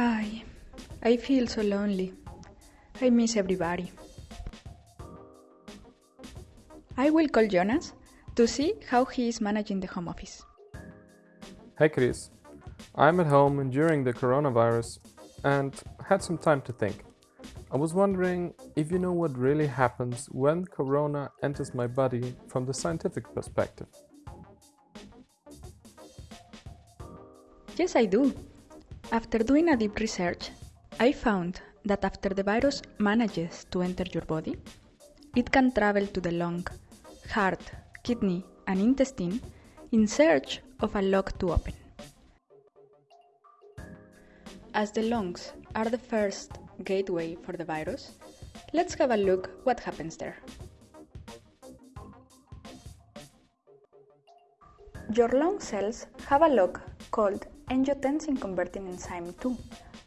Ay, I feel so lonely. I miss everybody. I will call Jonas to see how he is managing the home office. Hey Chris, I'm at home during the coronavirus and had some time to think. I was wondering if you know what really happens when corona enters my body from the scientific perspective. Yes, I do. After doing a deep research, I found that after the virus manages to enter your body, it can travel to the lung, heart, kidney, and intestine in search of a lock to open. As the lungs are the first gateway for the virus, let's have a look what happens there. Your lung cells have a lock called angiotensin converting enzyme 2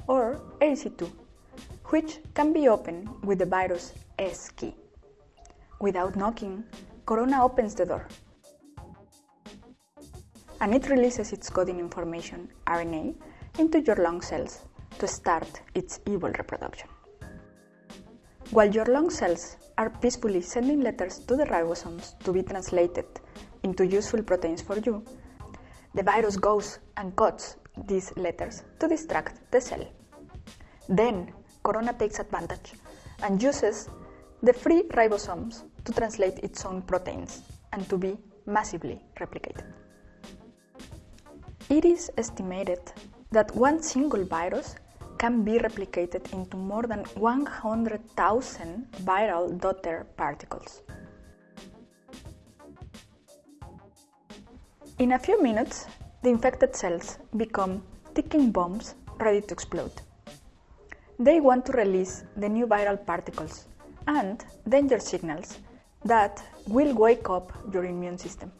or ACE2, which can be opened with the virus S key. Without knocking, Corona opens the door and it releases its coding information, RNA, into your lung cells to start its evil reproduction. While your lung cells are peacefully sending letters to the ribosomes to be translated into useful proteins for you, the virus goes and cuts these letters to distract the cell. Then, Corona takes advantage and uses the free ribosomes to translate its own proteins and to be massively replicated. It is estimated that one single virus can be replicated into more than 100,000 viral daughter particles. In a few minutes, the infected cells become ticking bombs ready to explode. They want to release the new viral particles and danger signals that will wake up your immune system.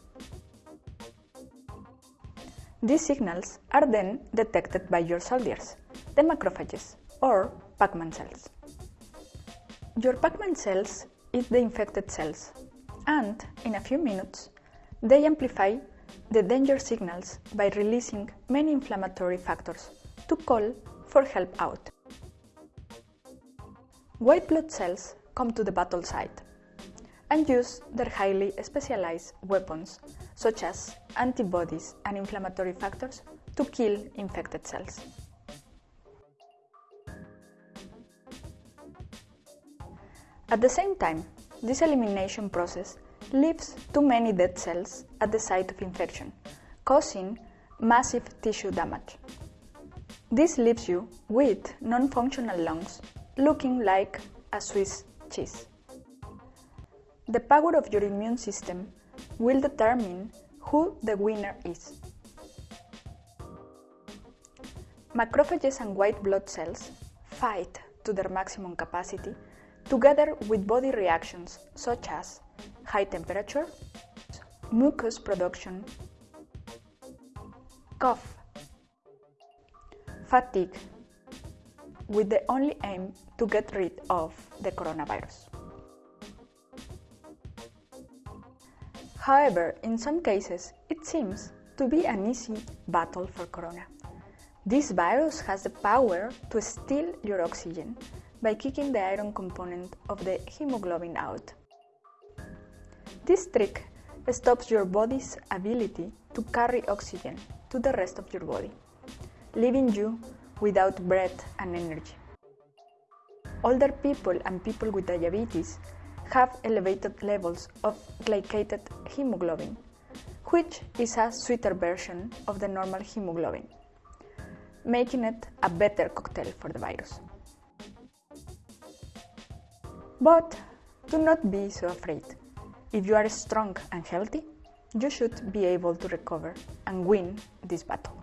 These signals are then detected by your soldiers, the macrophages or Pac-Man cells. Your Pac-Man cells eat the infected cells and, in a few minutes, they amplify the danger signals by releasing many inflammatory factors to call for help out. White blood cells come to the battle site and use their highly specialized weapons such as antibodies and inflammatory factors to kill infected cells. At the same time, this elimination process leaves too many dead cells at the site of infection, causing massive tissue damage. This leaves you with non-functional lungs looking like a Swiss cheese. The power of your immune system will determine who the winner is. Macrophages and white blood cells fight to their maximum capacity together with body reactions such as high temperature, mucus production, cough, fatigue, with the only aim to get rid of the coronavirus. However, in some cases, it seems to be an easy battle for corona. This virus has the power to steal your oxygen by kicking the iron component of the hemoglobin out. This trick stops your body's ability to carry oxygen to the rest of your body, leaving you without breath and energy. Older people and people with diabetes have elevated levels of glycated hemoglobin, which is a sweeter version of the normal hemoglobin, making it a better cocktail for the virus. But do not be so afraid. If you are strong and healthy, you should be able to recover and win this battle.